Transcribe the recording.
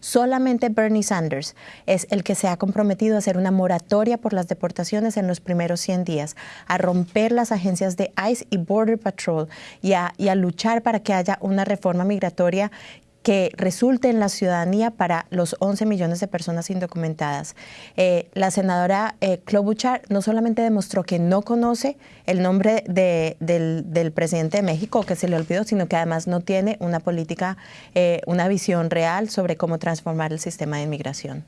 Solamente Bernie Sanders es el que se ha comprometido a hacer una moratoria por las deportaciones en los primeros 100 días, a romper las agencias de ICE y Border Patrol y a, y a luchar para que haya una reforma migratoria que resulte en la ciudadanía para los 11 millones de personas indocumentadas. Eh, la senadora eh, Klobuchar no solamente demostró que no conoce el nombre de, del, del, presidente de México, que se le olvidó, sino que además no tiene una política, eh, una visión real sobre cómo transformar el sistema de inmigración.